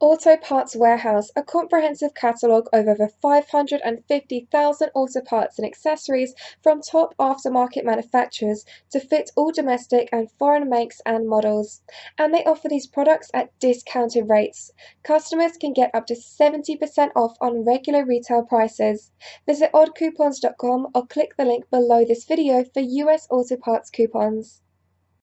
Auto Parts Warehouse, a comprehensive catalogue of over 550,000 auto parts and accessories from top aftermarket manufacturers to fit all domestic and foreign makes and models. And they offer these products at discounted rates. Customers can get up to 70% off on regular retail prices. Visit oddcoupons.com or click the link below this video for US Auto Parts coupons.